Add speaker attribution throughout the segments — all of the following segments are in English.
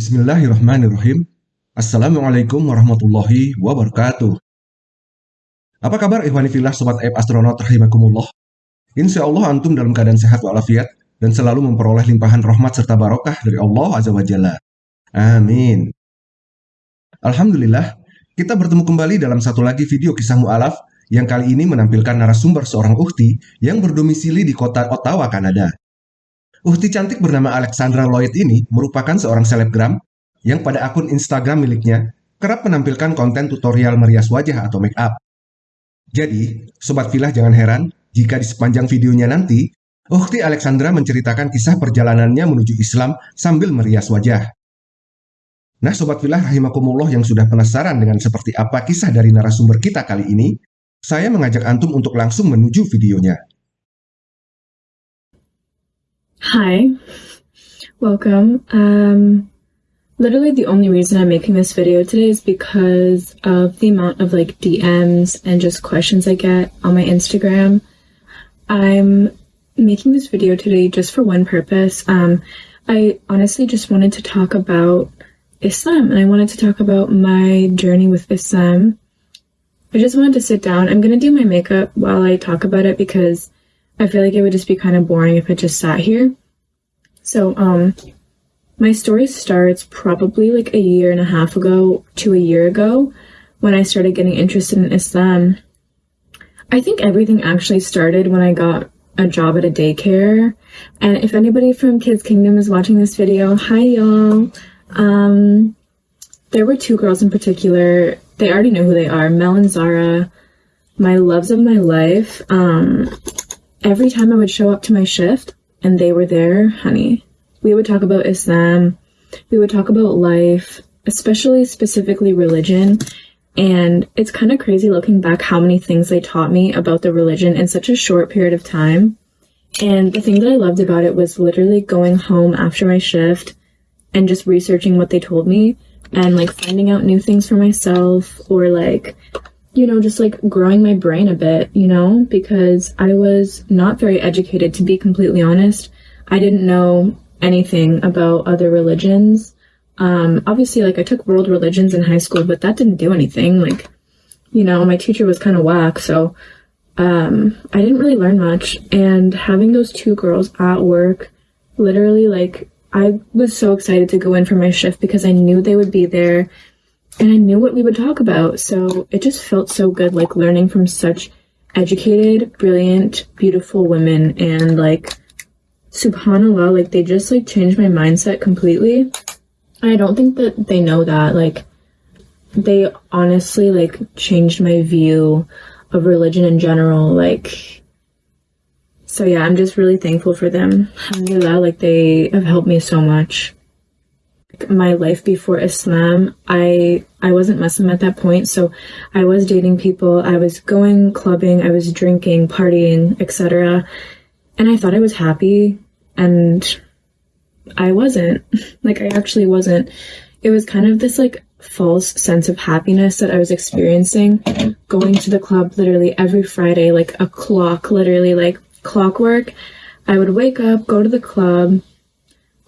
Speaker 1: Bismillahirrahmanirrahim. Assalamualaikum warahmatullahi wabarakatuh. Apa kabar Ikhwani Filah Sobat Aib Astronaut Rahimakumullah? Insya Allah antum dalam keadaan sehat walafiat dan selalu memperoleh limpahan rahmat serta barokah dari Allah Azza wa Jalla. Amin. Alhamdulillah, kita bertemu kembali dalam satu lagi video kisah mu'alaf yang kali ini menampilkan narasumber seorang uhti yang berdomisili di kota Ottawa, Kanada. Uhti cantik bernama Alexandra Lloyd ini merupakan seorang selebgram yang pada akun Instagram miliknya kerap menampilkan konten tutorial merias wajah atau make up. Jadi, Sobat Filah jangan heran jika di sepanjang videonya nanti, Uhti Alexandra menceritakan kisah perjalanannya menuju Islam sambil merias wajah. Nah Sobat Filah Rahimakumullah yang sudah penasaran dengan seperti apa kisah dari narasumber kita kali ini, saya mengajak Antum untuk langsung menuju videonya.
Speaker 2: Hi, welcome. Um, literally the only reason I'm making this video today is because of the amount of like DMs and just questions I get on my Instagram. I'm making this video today just for one purpose. Um, I honestly just wanted to talk about Islam and I wanted to talk about my journey with Islam I just wanted to sit down. I'm going to do my makeup while I talk about it because I feel like it would just be kind of boring if I just sat here. So, um, my story starts probably like a year and a half ago to a year ago when I started getting interested in Islam. I think everything actually started when I got a job at a daycare. And if anybody from Kids Kingdom is watching this video, hi y'all. Um, there were two girls in particular they already know who they are. Mel and Zara, my loves of my life. Um, every time I would show up to my shift and they were there, honey, we would talk about Islam. We would talk about life, especially specifically religion. And it's kind of crazy looking back how many things they taught me about the religion in such a short period of time. And the thing that I loved about it was literally going home after my shift and just researching what they told me and like finding out new things for myself or like you know just like growing my brain a bit you know because i was not very educated to be completely honest. I didn't know anything about other religions. Um obviously like i took world religions in high school but that didn't do anything like you know my teacher was kind of whack so um i didn't really learn much. And having those two girls at work literally like I was so excited to go in for my shift because I knew they would be there and I knew what we would talk about. So it just felt so good, like learning from such educated, brilliant, beautiful women and like subhanallah, like they just like changed my mindset completely. I don't think that they know that. Like they honestly like changed my view of religion in general. Like so yeah, I'm just really thankful for them. Alhamdulillah, like they have helped me so much. My life before Islam, I I wasn't Muslim at that point, so I was dating people, I was going clubbing, I was drinking, partying, etc. And I thought I was happy and I wasn't. Like I actually wasn't. It was kind of this like false sense of happiness that I was experiencing going to the club literally every Friday, like a clock, literally like clockwork. I would wake up, go to the club,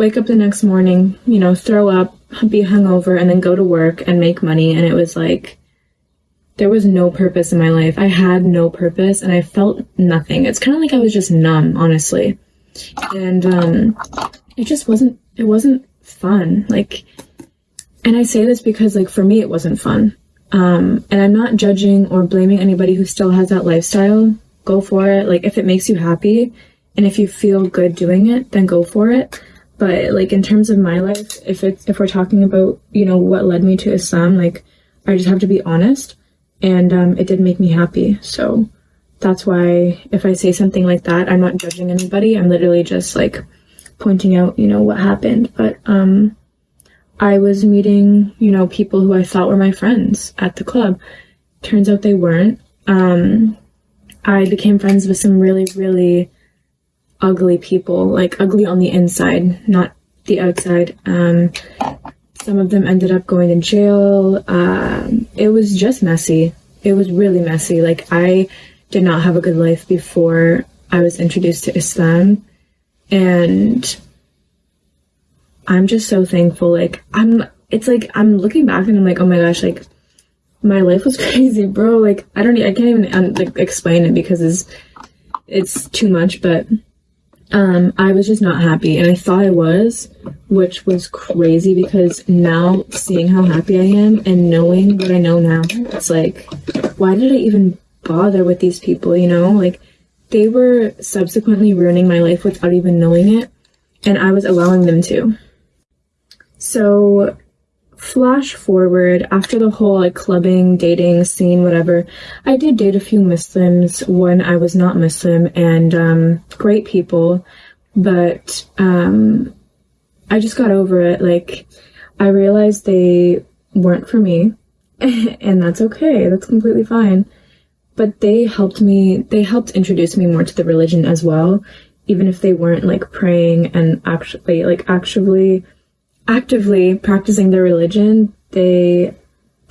Speaker 2: wake up the next morning, you know, throw up, be hungover, and then go to work and make money. And it was like, there was no purpose in my life. I had no purpose and I felt nothing. It's kind of like I was just numb, honestly. And um, it just wasn't, it wasn't fun. Like, and I say this because, like, for me, it wasn't fun. Um, and I'm not judging or blaming anybody who still has that lifestyle go for it. Like if it makes you happy and if you feel good doing it, then go for it. But like in terms of my life, if it's if we're talking about, you know, what led me to Islam, like I just have to be honest and um, it did make me happy. So that's why if I say something like that, I'm not judging anybody. I'm literally just like pointing out, you know, what happened. But um I was meeting, you know, people who I thought were my friends at the club. Turns out they weren't. Um I became friends with some really, really ugly people, like ugly on the inside, not the outside. Um, some of them ended up going to jail. Um, it was just messy. It was really messy. Like, I did not have a good life before I was introduced to Islam. And I'm just so thankful. Like, I'm, it's like, I'm looking back and I'm like, oh my gosh, like, my life was crazy, bro. Like, I don't, I can't even um, like, explain it because it's, it's too much, but, um, I was just not happy and I thought I was, which was crazy because now seeing how happy I am and knowing what I know now, it's like, why did I even bother with these people, you know? Like, they were subsequently ruining my life without even knowing it, and I was allowing them to. So, flash forward after the whole like clubbing, dating scene, whatever, I did date a few Muslims when I was not Muslim and um, great people, but um, I just got over it. Like, I realized they weren't for me, and that's okay, that's completely fine. But they helped me, they helped introduce me more to the religion as well, even if they weren't like praying and actually, like, actually actively practicing their religion, they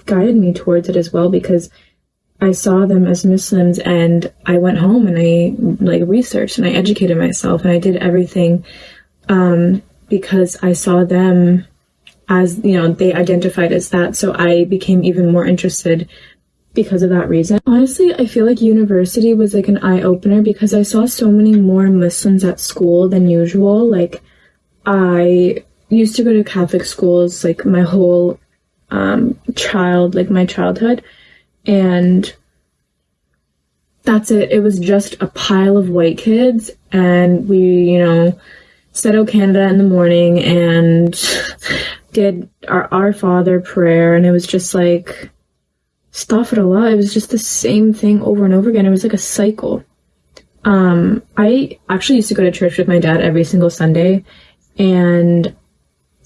Speaker 2: guided me towards it as well because I saw them as Muslims and I went home and I like researched and I educated myself and I did everything um, because I saw them as, you know, they identified as that. So I became even more interested because of that reason. Honestly, I feel like university was like an eye opener because I saw so many more Muslims at school than usual. Like, I used to go to Catholic schools like my whole um, child, like my childhood, and that's it. It was just a pile of white kids, and we, you know, said "O Canada" in the morning and did our Our Father prayer, and it was just like stuff it a lot. It was just the same thing over and over again. It was like a cycle. Um, I actually used to go to church with my dad every single Sunday, and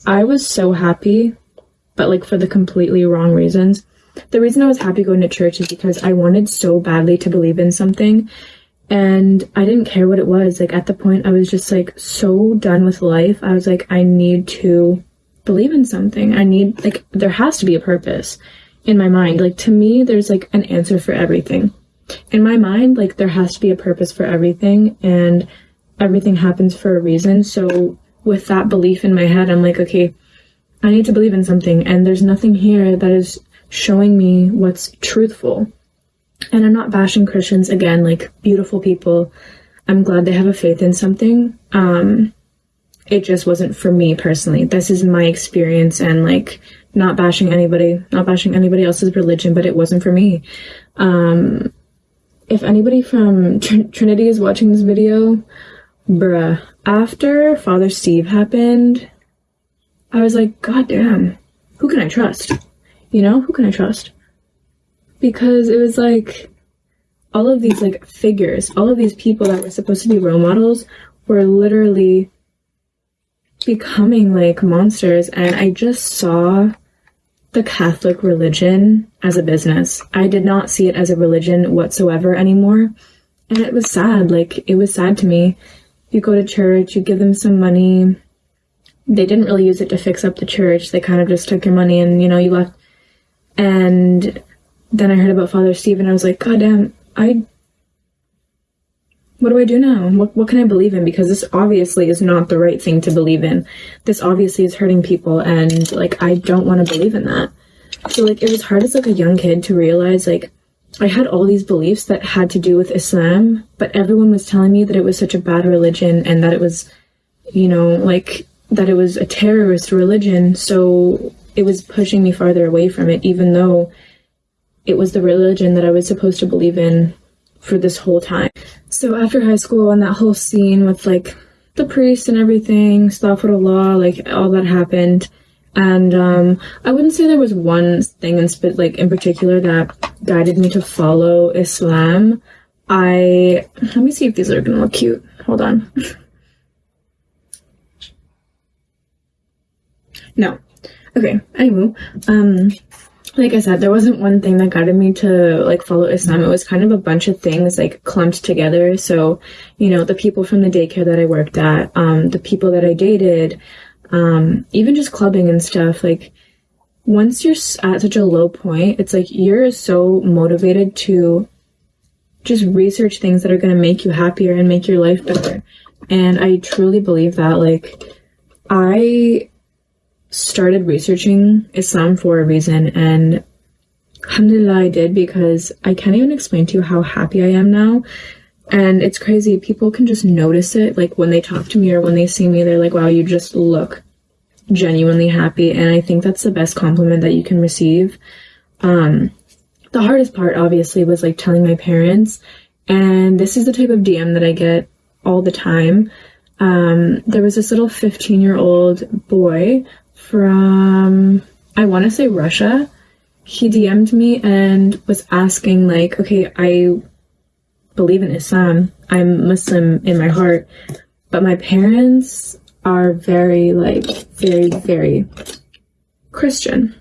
Speaker 2: I was so happy, but like for the completely wrong reasons. The reason I was happy going to church is because I wanted so badly to believe in something and I didn't care what it was. Like at the point I was just like so done with life. I was like I need to believe in something. I need like there has to be a purpose in my mind. Like to me there's like an answer for everything. In my mind like there has to be a purpose for everything and everything happens for a reason. So with that belief in my head, I'm like, okay, I need to believe in something, and there's nothing here that is showing me what's truthful. And I'm not bashing Christians again, like beautiful people. I'm glad they have a faith in something. Um, it just wasn't for me personally. This is my experience, and like not bashing anybody, not bashing anybody else's religion, but it wasn't for me. Um, if anybody from Tr- Trinity is watching this video, bruh, after Father Steve happened, I was like, God damn, who can I trust? You know, who can I trust? Because it was like all of these like figures, all of these people that were supposed to be role models were literally becoming like monsters and I just saw the Catholic religion as a business. I did not see it as a religion whatsoever anymore. And it was sad. Like, it was sad to me you go to church, you give them some money. They didn't really use it to fix up the church. They kind of just took your money and, you know, you left. And then I heard about Father Steve and I was like, God damn, I. What do I do now? What, what can I believe in? Because this obviously is not the right thing to believe in. This obviously is hurting people, and like, I don't want to believe in that. So, like, it was hard as like a young kid to realize, like, I had all these beliefs that had to do with Islam, but everyone was telling me that it was such a bad religion and that it was, you know, like that it was a terrorist religion. So it was pushing me farther away from it, even though it was the religion that I was supposed to believe in for this whole time. So after high school and that whole scene with like the priest and everything, law, like all that happened. And um, I wouldn't say there was one thing in sp- like in particular that guided me to follow Islam. I let me see if these are gonna look cute. Hold on. no. Okay. Anyway, um, like I said, there wasn't one thing that guided me to like follow Islam. It was kind of a bunch of things like clumped together. So, you know, the people from the daycare that I worked at, um, the people that I dated, um, even just clubbing and stuff, like once you're at such a low point, it's like you're so motivated to just research things that are going to make you happier and make your life better. And I truly believe that. Like, I started researching Islam for a reason, and alhamdulillah, I did because I can't even explain to you how happy I am now. And it's crazy. People can just notice it. Like when they talk to me or when they see me, they're like, wow, you just look genuinely happy. And I think that's the best compliment that you can receive. Um, the hardest part, obviously, was like telling my parents. And this is the type of DM that I get all the time. Um, there was this little 15 year old boy from, I want to say Russia. He DM'd me and was asking, like, okay, I believe in Islam. I'm Muslim in my heart, but my parents are very, like, very, very Christian.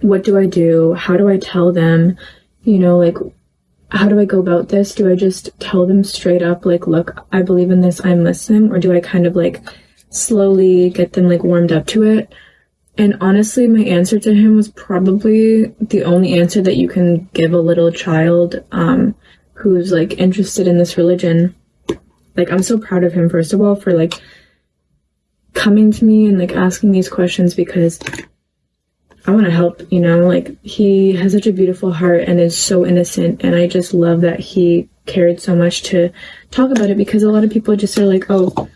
Speaker 2: What do I do? How do I tell them? You know, like, how do I go about this? Do I just tell them straight up, like, look, I believe in this, I'm Muslim? Or do I kind of like slowly get them like warmed up to it? And honestly, my answer to him was probably the only answer that you can give a little child um, who's like interested in this religion. Like, I'm so proud of him, first of all, for like coming to me and like asking these questions because I want to help, you know, like he has such a beautiful heart and is so innocent. And I just love that he cared so much to talk about it because a lot of people just are like, oh,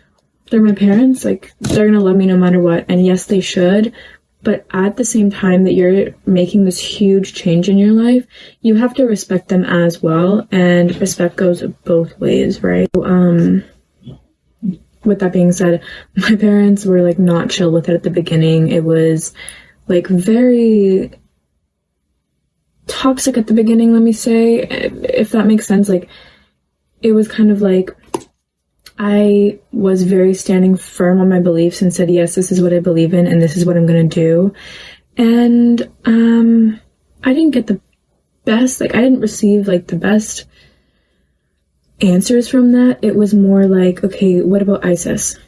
Speaker 2: they're my parents. Like they're going to love me no matter what. And yes, they should. But at the same time that you're making this huge change in your life, you have to respect them as well. And respect goes both ways, right? Um, with that being said, my parents were like not chill with it at the beginning. It was, like very toxic at the beginning, let me say, if that makes sense. Like, it was kind of like I was very standing firm on my beliefs and said, yes, this is what I believe in and this is what I'm going to do. And, um, I didn't get the best, like, I didn't receive, like, the best answers from that. It was more like, okay, what about ISIS?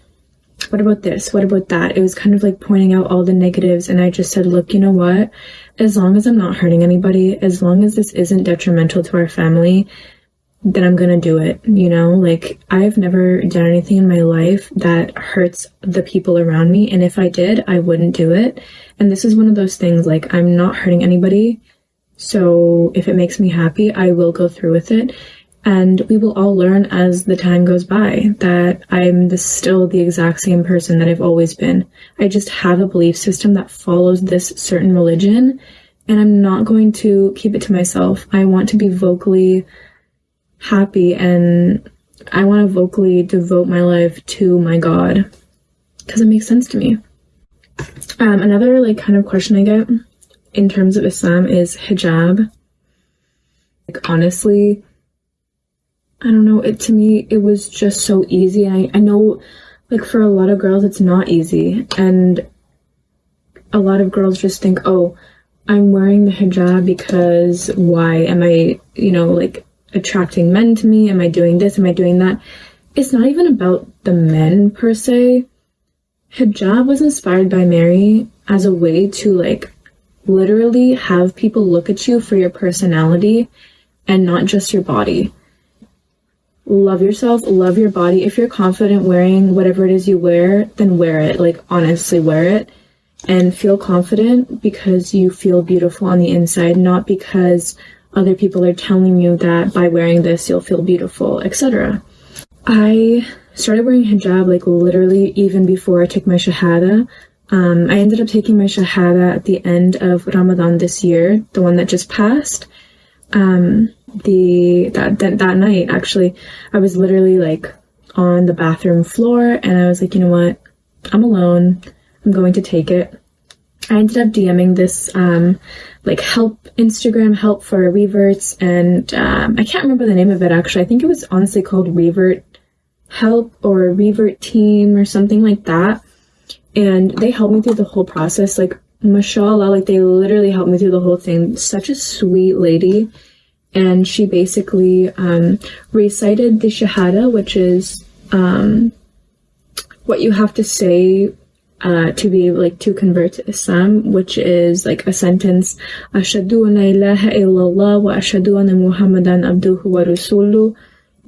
Speaker 2: what about this? What about that? It was kind of like pointing out all the negatives. And I just said, look, you know what? As long as I'm not hurting anybody, as long as this isn't detrimental to our family, then I'm gonna do it. You know, like I've never done anything in my life that hurts the people around me. And if I did, I wouldn't do it. And this is one of those things like I'm not hurting anybody. So if it makes me happy, I will go through with it. And we will all learn as the time goes by that I'm the, still the exact same person that I've always been. I just have a belief system that follows this certain religion, and I'm not going to keep it to myself. I want to be vocally happy and I want to vocally devote my life to my God because it makes sense to me. Um, another like kind of question I get in terms of Islam is hijab. Like honestly, I don't know, it to me it was just so easy I, I know like for a lot of girls it's not easy and a lot of girls just think, oh, I'm wearing the hijab because why am I, you know, like attracting men to me? Am I doing this? Am I doing that? It's not even about the men per se. Hijab was inspired by Mary as a way to like literally have people look at you for your personality and not just your body love yourself, love your body. If you're confident wearing whatever it is you wear, then wear it. Like, honestly, wear it and feel confident because you feel beautiful on the inside, not because other people are telling you that by wearing this you'll feel beautiful, etc. I started wearing hijab like literally even before I took my shahada. Um, I ended up taking my shahada at the end of Ramadan this year, the one that just passed. Um, the that, that that night actually i was literally like on the bathroom floor and i was like you know what? I'm alone. I'm going to take it. I ended up dming this um like help instagram help for reverts and um, i can't remember the name of it actually. I think it was honestly called revert help or revert team or something like that. And they helped me through the whole process like mashallah like they literally helped me through the whole thing. Such a sweet lady and she basically um, recited the Shahada, which is um, what you have to say uh, to be like to convert to Islam, which is like a sentence, Ashadu an ilaha illallah wa ashadu anna Muhammadan abduhu wa rasuluh.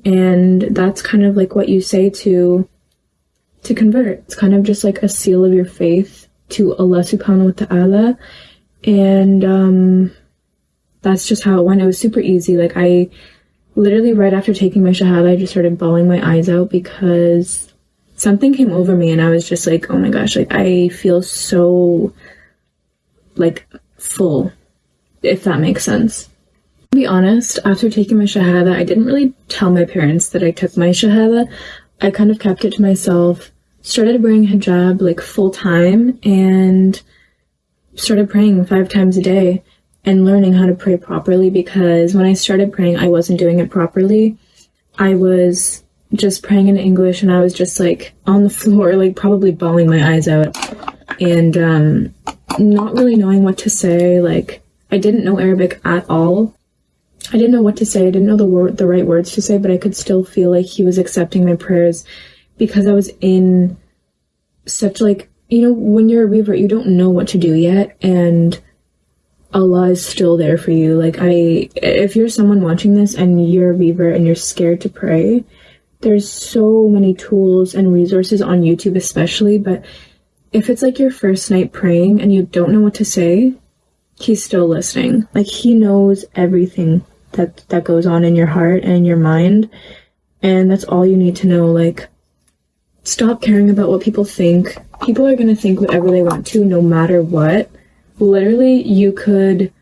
Speaker 2: And that's kind of like what you say to to convert. It's kind of just like a seal of your faith to Allah subhanahu wa ta'ala. And um, that's just how it went. It was super easy. Like I literally right after taking my shahada, I just started bawling my eyes out because something came over me and I was just like, oh my gosh, like I feel so like full, if that makes sense. To be honest, after taking my shahada, I didn't really tell my parents that I took my shahada. I kind of kept it to myself, started wearing hijab like full time, and started praying five times a day and learning how to pray properly because when I started praying, I wasn't doing it properly. I was just praying in English and I was just like on the floor, like probably bawling my eyes out and um, not really knowing what to say. Like, I didn't know Arabic at all. I didn't know what to say. I didn't know the the right words to say, but I could still feel like he was accepting my prayers because I was in such like, you know, when you're a revert, you don't know what to do yet. And Allah is still there for you. Like I, if you're someone watching this and you're a revert and you're scared to pray, there's so many tools and resources on YouTube especially, but if it's like your first night praying and you don't know what to say, he's still listening. Like he knows everything that that goes on in your heart and your mind, and that's all you need to know. Like stop caring about what people think. People are going to think whatever they want to no matter what. Literally, you could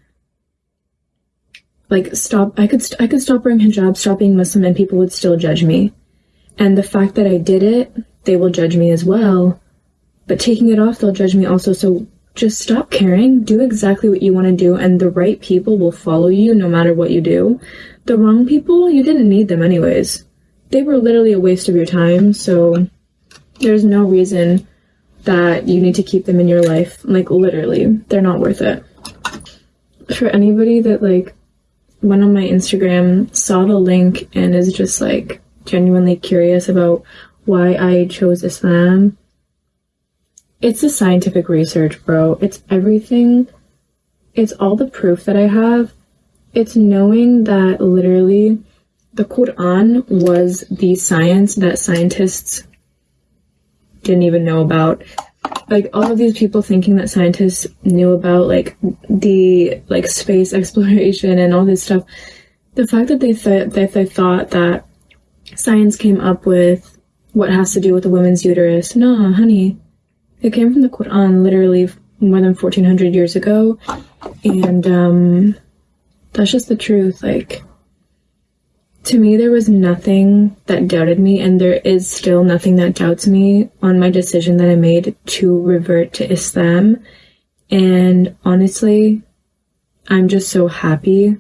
Speaker 2: like stop I could st- I could stop wearing hijab, stop being Muslim and people would still judge me. And the fact that I did it, they will judge me as well. But taking it off, they'll judge me also. So just stop caring, do exactly what you want to do, and the right people will follow you no matter what you do. The wrong people, you didn't need them anyways. They were literally a waste of your time, so there's no reason that you need to keep them in your life. Like, literally, they're not worth it. For anybody that, like, went on my Instagram, saw the link, and is just, like, genuinely curious about why I chose Islam, it's the scientific research, bro. It's everything. It's all the proof that I have. It's knowing that literally the Quran was the science that scientists didn't even know about. Like all of these people thinking that scientists knew about like the like space exploration and all this stuff. The fact that they thought that they thought that science came up with what has to do with the woman's uterus. No, honey. It came from the Quran literally more than 1400 years ago. And um, that's just the truth. Like, to me, there was nothing that doubted me, and there is still nothing that doubts me on my decision that I made to revert to Islam. And honestly, I'm just so happy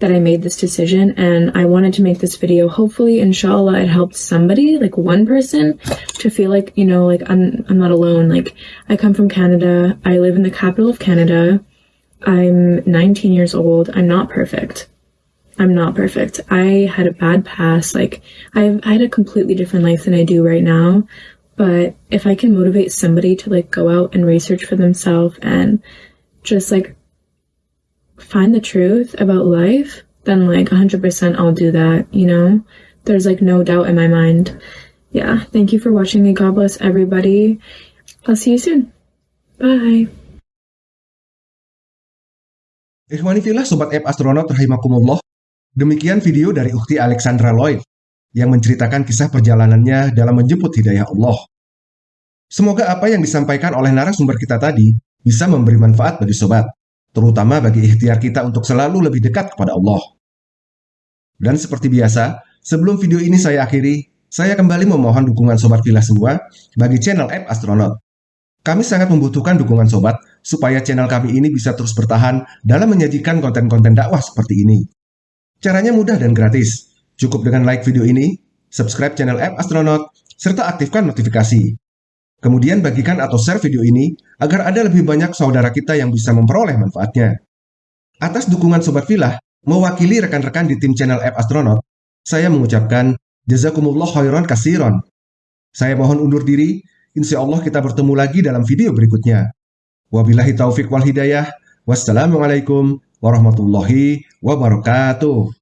Speaker 2: that I made this decision and I wanted to make this video. Hopefully, inshallah, it helped somebody, like one person, to feel like, you know, like I'm, I'm not alone. Like, I come from Canada. I live in the capital of Canada. I'm 19 years old. I'm not perfect. I'm not perfect. I had a bad past. Like, I've I had a completely different life than I do right now. But if I can motivate somebody to like go out and research for themselves and just like find the truth about life, then like 100% I'll do that, you know? There's like no doubt in my mind. Yeah, thank you for watching and God bless everybody. I'll see you soon. Bye.
Speaker 1: Ikhwani filah Sobat App Astronaut rahimakumullah. Demikian video dari Ukti Alexandra Lloyd yang menceritakan kisah perjalanannya dalam menjemput hidayah Allah. Semoga apa yang disampaikan oleh narasumber kita tadi bisa memberi manfaat bagi sobat terutama bagi ikhtiar kita untuk selalu lebih dekat kepada Allah. Dan seperti biasa, sebelum video ini saya akhiri, saya kembali memohon dukungan Sobat Villa semua bagi channel App Astronaut. Kami sangat membutuhkan dukungan Sobat supaya channel kami ini bisa terus bertahan dalam menyajikan konten-konten dakwah seperti ini. Caranya mudah dan gratis. Cukup dengan like video ini, subscribe channel App Astronaut, serta aktifkan notifikasi. Kemudian bagikan atau share video ini agar ada lebih banyak saudara kita yang bisa memperoleh manfaatnya. Atas dukungan Sobat Filah, mewakili rekan-rekan di tim channel App Astronaut, saya mengucapkan Jazakumullah khairan kasiron. Saya mohon undur diri, insya Allah kita bertemu lagi dalam video berikutnya. Wabillahi taufik wal hidayah, wassalamualaikum warahmatullahi wabarakatuh.